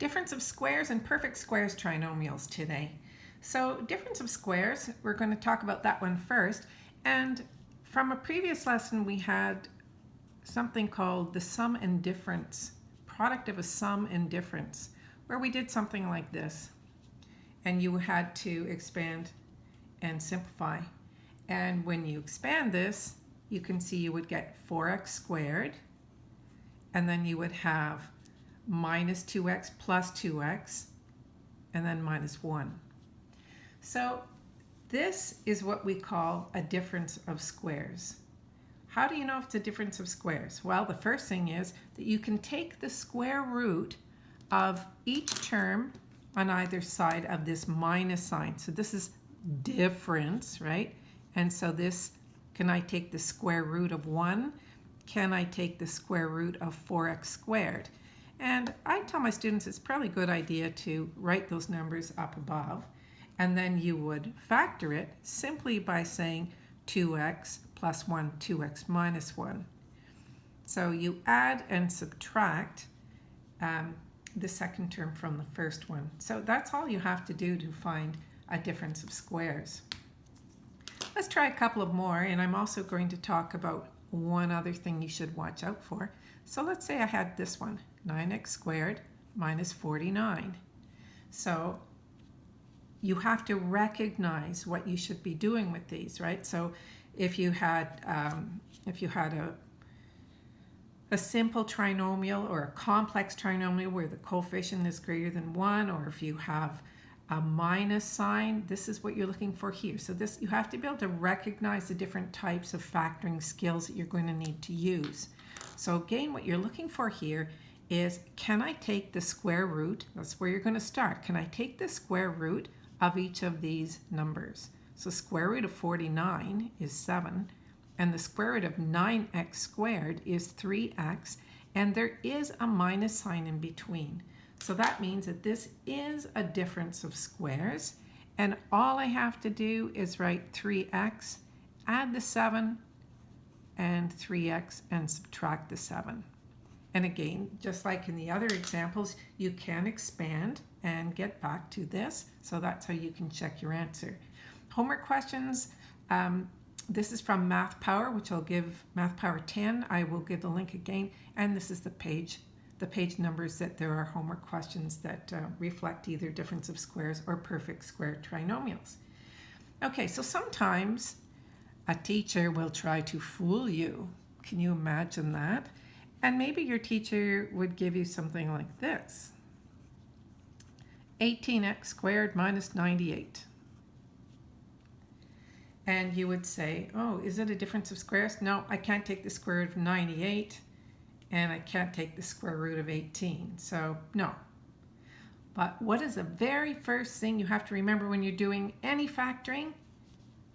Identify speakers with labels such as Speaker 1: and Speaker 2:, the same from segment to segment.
Speaker 1: difference of squares and perfect squares trinomials today. So difference of squares, we're going to talk about that one first. And from a previous lesson, we had something called the sum and difference, product of a sum and difference, where we did something like this. And you had to expand and simplify. And when you expand this, you can see you would get 4x squared, and then you would have minus 2x plus 2x, and then minus 1. So this is what we call a difference of squares. How do you know if it's a difference of squares? Well, the first thing is that you can take the square root of each term on either side of this minus sign. So this is difference, right? And so this, can I take the square root of 1? Can I take the square root of 4x squared? And I tell my students it's probably a good idea to write those numbers up above and then you would factor it simply by saying 2x plus 1, 2x minus 1. So you add and subtract um, the second term from the first one. So that's all you have to do to find a difference of squares. Let's try a couple of more, and I'm also going to talk about one other thing you should watch out for. So let's say I had this one, 9x squared minus 49. So you have to recognize what you should be doing with these, right? So if you had um, if you had a a simple trinomial or a complex trinomial where the coefficient is greater than one, or if you have a minus sign, this is what you're looking for here. So this you have to be able to recognize the different types of factoring skills that you're going to need to use. So again, what you're looking for here is, can I take the square root? That's where you're going to start. Can I take the square root of each of these numbers. So square root of 49 is 7, and the square root of 9x squared is 3x, and there is a minus sign in between. So that means that this is a difference of squares, and all I have to do is write 3x, add the 7, and 3x, and subtract the 7. And again, just like in the other examples, you can expand and get back to this. So that's how you can check your answer. Homework questions. Um, this is from Math Power, which I'll give Math Power 10. I will give the link again. And this is the page, the page numbers that there are homework questions that uh, reflect either difference of squares or perfect square trinomials. Okay, so sometimes a teacher will try to fool you. Can you imagine that? And maybe your teacher would give you something like this. 18x squared minus 98. And you would say, oh, is it a difference of squares? No, I can't take the square root of 98 and I can't take the square root of 18. So no. But what is the very first thing you have to remember when you're doing any factoring?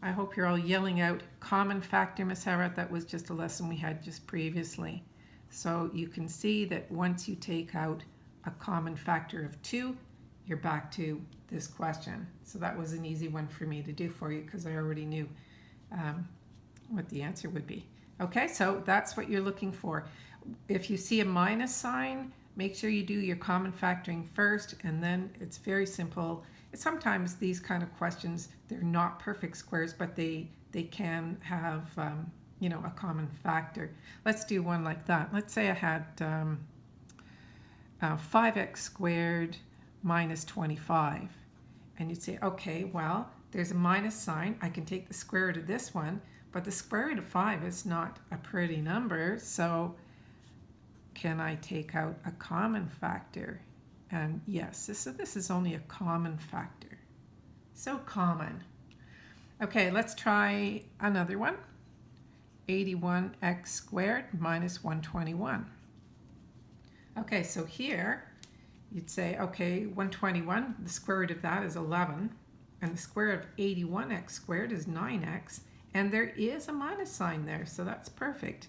Speaker 1: I hope you're all yelling out common factor, Miss Harrod. That was just a lesson we had just previously. So you can see that once you take out a common factor of 2, you're back to this question. So that was an easy one for me to do for you because I already knew um, what the answer would be. Okay, so that's what you're looking for. If you see a minus sign, make sure you do your common factoring first and then it's very simple. Sometimes these kind of questions, they're not perfect squares, but they, they can have, um, you know, a common factor. Let's do one like that. Let's say I had um, uh, 5x squared minus 25. And you'd say, okay, well, there's a minus sign. I can take the square root of this one, but the square root of 5 is not a pretty number, so can I take out a common factor? And yes, this, this is only a common factor. So common. Okay, let's try another one. 81x squared minus 121. Okay, so here you'd say, okay, 121, the square root of that is 11, and the square root of 81x squared is 9x, and there is a minus sign there, so that's perfect.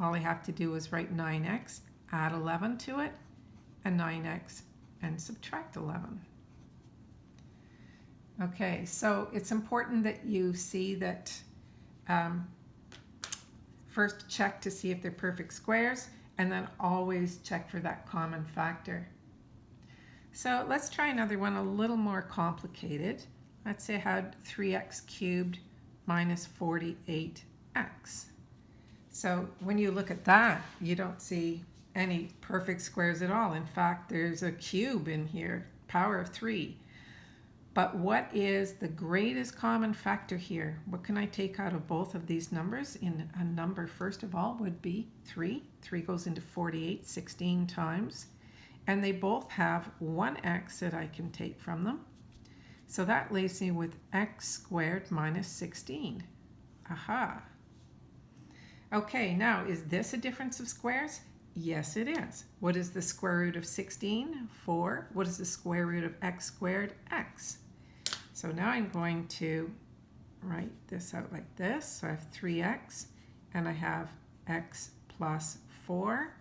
Speaker 1: All I have to do is write 9x, add 11 to it, and 9x, and subtract 11. Okay, so it's important that you see that um, first check to see if they're perfect squares, and then always check for that common factor. So let's try another one a little more complicated. Let's say I had 3x cubed minus 48x. So when you look at that, you don't see any perfect squares at all. In fact, there's a cube in here, power of 3. But what is the greatest common factor here? What can I take out of both of these numbers? In a number, first of all, would be 3. 3 goes into 48 16 times. And they both have one x that I can take from them. So that leaves me with x squared minus 16. Aha. Okay, now is this a difference of squares? Yes, it is. What is the square root of 16? 4. What is the square root of x squared? x. So now I'm going to write this out like this. So I have 3x and I have x plus 4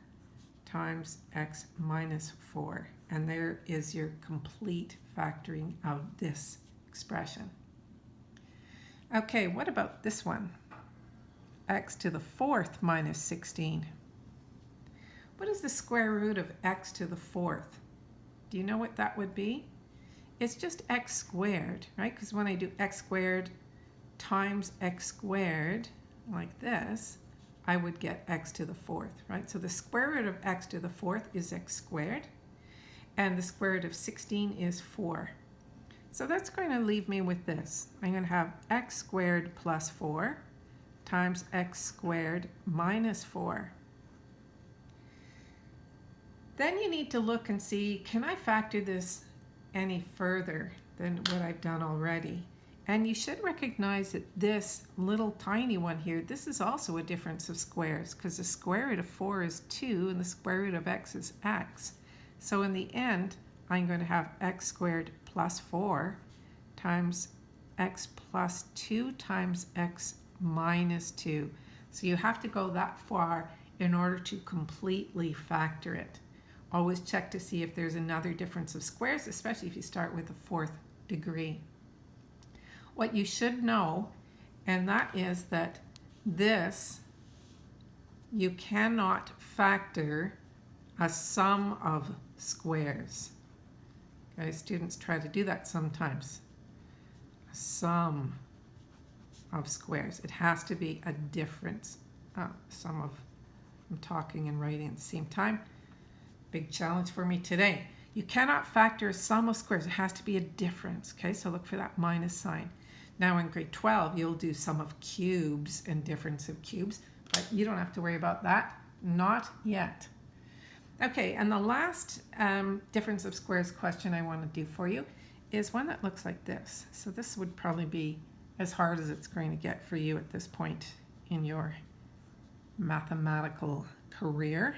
Speaker 1: times x minus 4. And there is your complete factoring of this expression. Okay, what about this one? x to the fourth minus 16. What is the square root of x to the fourth? Do you know what that would be? It's just x squared, right? Because when I do x squared times x squared, like this, I would get x to the fourth, right? So the square root of x to the fourth is x squared, and the square root of 16 is 4. So that's going to leave me with this. I'm going to have x squared plus 4 times x squared minus 4. Then you need to look and see, can I factor this any further than what I've done already? And you should recognize that this little tiny one here, this is also a difference of squares because the square root of 4 is 2 and the square root of x is x. So in the end, I'm going to have x squared plus 4 times x plus 2 times x minus 2. So you have to go that far in order to completely factor it. Always check to see if there's another difference of squares, especially if you start with the fourth degree what you should know, and that is that this, you cannot factor a sum of squares. Okay, students try to do that sometimes. A sum of squares. It has to be a difference. Uh, sum of, I'm talking and writing at the same time. Big challenge for me today. You cannot factor a sum of squares. It has to be a difference. Okay, so look for that minus sign. Now in grade 12, you'll do sum of cubes and difference of cubes, but you don't have to worry about that. Not yet. Okay, and the last um, difference of squares question I want to do for you is one that looks like this. So this would probably be as hard as it's going to get for you at this point in your mathematical career.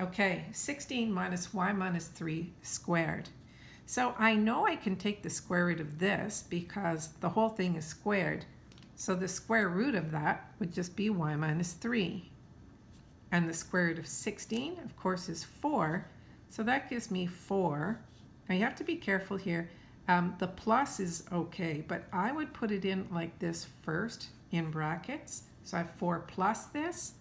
Speaker 1: Okay, 16 minus y minus 3 squared. So I know I can take the square root of this because the whole thing is squared. So the square root of that would just be y minus 3. And the square root of 16, of course, is 4. So that gives me 4. Now you have to be careful here. Um, the plus is okay, but I would put it in like this first in brackets. So I have 4 plus this,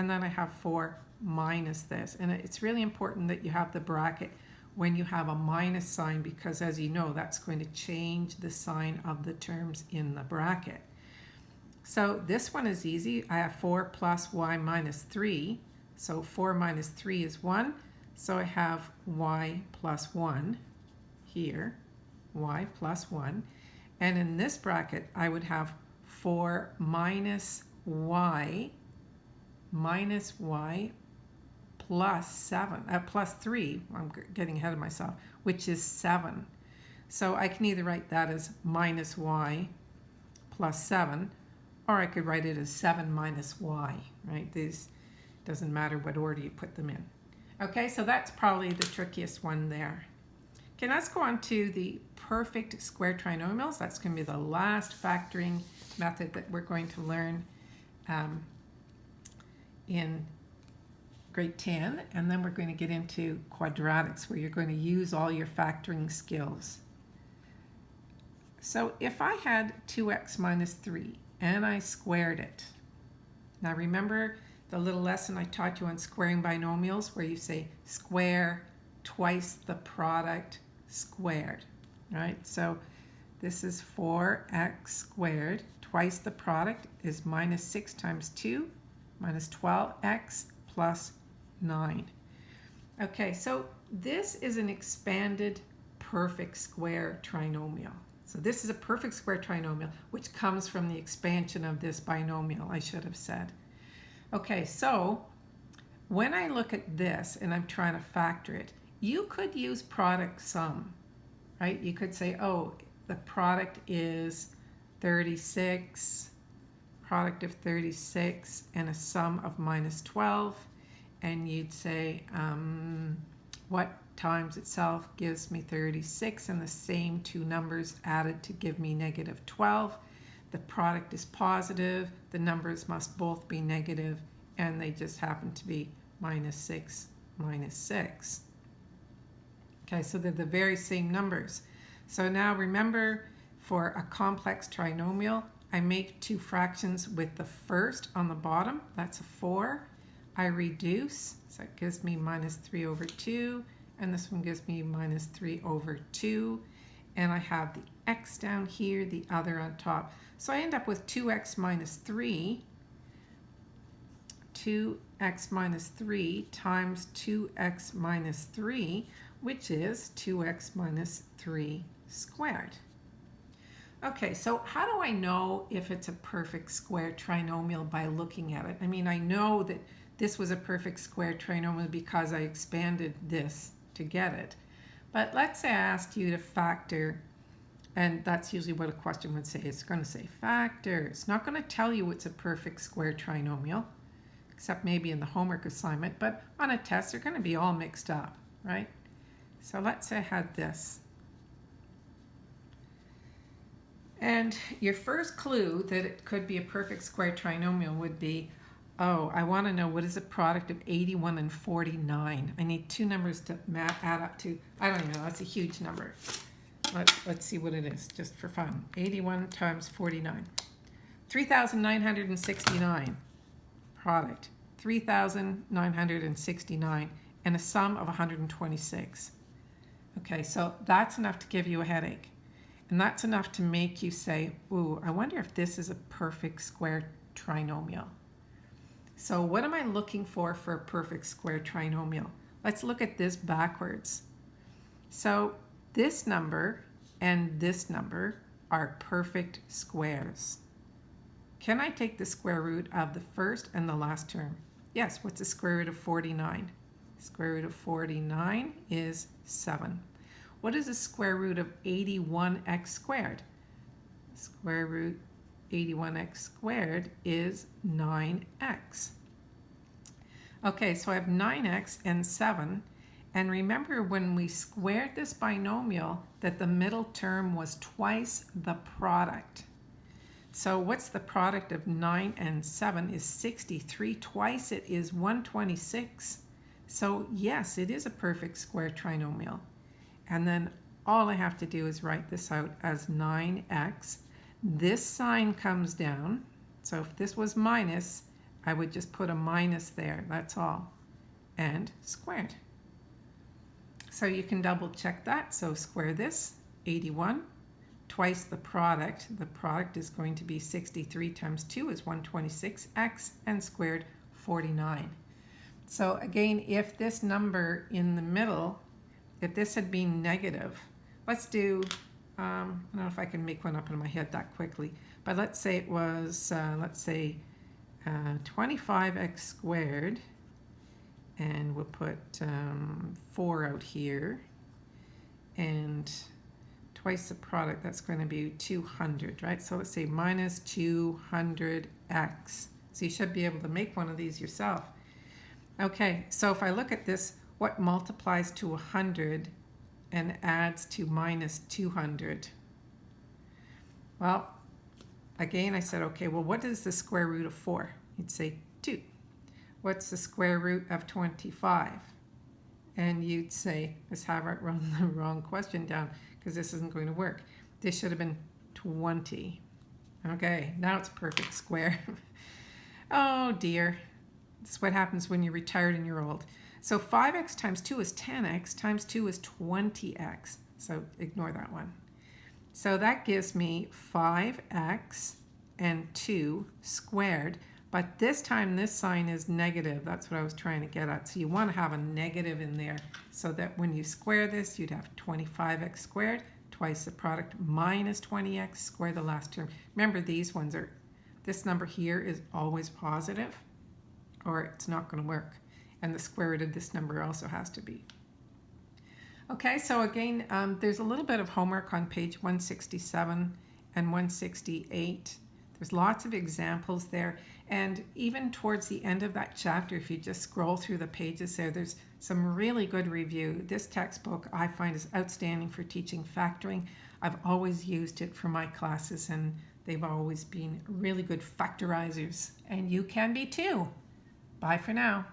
Speaker 1: and then I have 4 minus this. And it's really important that you have the bracket when you have a minus sign because as you know that's going to change the sign of the terms in the bracket. So this one is easy. I have 4 plus y minus 3. So 4 minus 3 is 1. So I have y plus 1 here, y plus 1. And in this bracket, I would have 4 minus y minus y plus 7, uh, plus 3, I'm getting ahead of myself, which is 7. So I can either write that as minus y plus 7, or I could write it as 7 minus y, right? These doesn't matter what order you put them in. Okay, so that's probably the trickiest one there. Okay, let's go on to the perfect square trinomials. That's going to be the last factoring method that we're going to learn um, in grade 10, and then we're going to get into quadratics where you're going to use all your factoring skills. So if I had 2x minus 3 and I squared it, now remember the little lesson I taught you on squaring binomials where you say square twice the product squared, right? So this is 4x squared. Twice the product is minus 6 times 2 minus 12x plus 9. Okay, so this is an expanded perfect square trinomial. So this is a perfect square trinomial, which comes from the expansion of this binomial, I should have said. Okay, so when I look at this and I'm trying to factor it, you could use product sum, right? You could say, oh, the product is 36, product of 36, and a sum of minus 12. And you'd say, um, what times itself gives me 36, and the same two numbers added to give me negative 12. The product is positive, the numbers must both be negative, and they just happen to be minus 6, minus 6. Okay, so they're the very same numbers. So now remember, for a complex trinomial, I make two fractions with the first on the bottom, that's a 4. I reduce, so it gives me minus 3 over 2, and this one gives me minus 3 over 2. And I have the x down here, the other on top. So I end up with 2x minus 3, 2x minus 3 times 2x minus 3, which is 2x minus 3 squared. Okay, so how do I know if it's a perfect square trinomial by looking at it? I mean, I know that this was a perfect square trinomial because I expanded this to get it. But let's say I asked you to factor, and that's usually what a question would say. It's going to say factor. It's not going to tell you it's a perfect square trinomial, except maybe in the homework assignment. But on a test, they're going to be all mixed up, right? So let's say I had this. And your first clue that it could be a perfect square trinomial would be, oh, I want to know what is the product of 81 and 49. I need two numbers to add up to. I don't know, that's a huge number. Let, let's see what it is, just for fun. 81 times 49. 3,969 product. 3,969 and a sum of 126. Okay, so that's enough to give you a headache. And that's enough to make you say, ooh, I wonder if this is a perfect square trinomial. So what am I looking for for a perfect square trinomial? Let's look at this backwards. So this number and this number are perfect squares. Can I take the square root of the first and the last term? Yes, what's the square root of 49? Square root of 49 is 7. What is the square root of 81x squared? Square root 81x squared is 9x. Okay, so I have 9x and 7. And remember when we squared this binomial that the middle term was twice the product. So what's the product of 9 and 7 is 63. Twice it is 126. So yes, it is a perfect square trinomial. And then all I have to do is write this out as 9x. This sign comes down. So if this was minus, I would just put a minus there. That's all. And squared. So you can double check that. So square this, 81, twice the product. The product is going to be 63 times 2 is 126x and squared 49. So again, if this number in the middle if this had been negative, let's do, um, I don't know if I can make one up in my head that quickly, but let's say it was, uh, let's say uh, 25x squared, and we'll put um, 4 out here, and twice the product, that's going to be 200, right? So let's say minus 200x. So you should be able to make one of these yourself. Okay, so if I look at this, what multiplies to 100 and adds to minus 200? Well, again, I said, okay, well, what is the square root of 4? You'd say 2. What's the square root of 25? And you'd say, let's have it run the wrong question down because this isn't going to work. This should have been 20. Okay, now it's perfect square. oh dear. This is what happens when you're retired and you're old. So 5x times 2 is 10x, times 2 is 20x. So ignore that one. So that gives me 5x and 2 squared. But this time this sign is negative. That's what I was trying to get at. So you want to have a negative in there so that when you square this, you'd have 25x squared, twice the product minus 20x, square the last term. Remember these ones are, this number here is always positive or it's not going to work. And the square root of this number also has to be. Okay, so again, um, there's a little bit of homework on page 167 and 168. There's lots of examples there. And even towards the end of that chapter, if you just scroll through the pages there, there's some really good review. This textbook I find is outstanding for teaching factoring. I've always used it for my classes and they've always been really good factorizers. And you can be too. Bye for now.